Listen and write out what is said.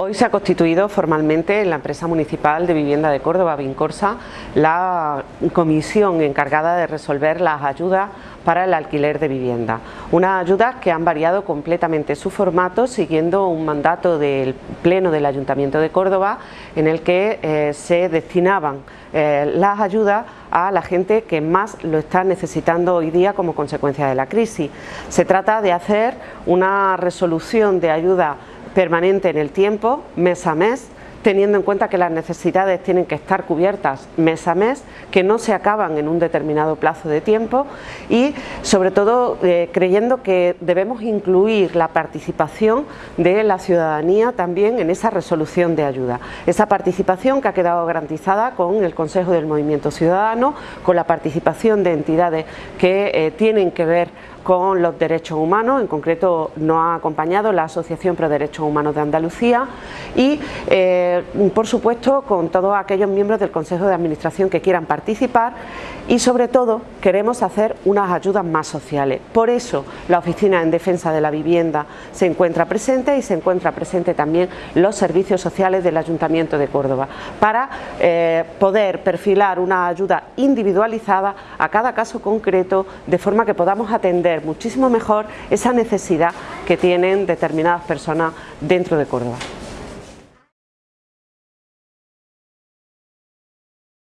Hoy se ha constituido formalmente en la empresa municipal de vivienda de Córdoba, Vincorsa, la comisión encargada de resolver las ayudas para el alquiler de vivienda. Unas ayudas que han variado completamente su formato siguiendo un mandato del Pleno del Ayuntamiento de Córdoba en el que eh, se destinaban eh, las ayudas a la gente que más lo está necesitando hoy día como consecuencia de la crisis. Se trata de hacer una resolución de ayuda permanente en el tiempo, mes a mes, teniendo en cuenta que las necesidades tienen que estar cubiertas mes a mes, que no se acaban en un determinado plazo de tiempo y sobre todo eh, creyendo que debemos incluir la participación de la ciudadanía también en esa resolución de ayuda. Esa participación que ha quedado garantizada con el Consejo del Movimiento Ciudadano, con la participación de entidades que eh, tienen que ver con los derechos humanos, en concreto nos ha acompañado la Asociación Pro Derechos Humanos de Andalucía y eh, por supuesto con todos aquellos miembros del Consejo de Administración que quieran participar y sobre todo queremos hacer unas ayudas más sociales. Por eso la Oficina en Defensa de la Vivienda se encuentra presente y se encuentra presente también los servicios sociales del Ayuntamiento de Córdoba para eh, poder perfilar una ayuda individualizada a cada caso concreto de forma que podamos atender muchísimo mejor esa necesidad que tienen determinadas personas dentro de Córdoba.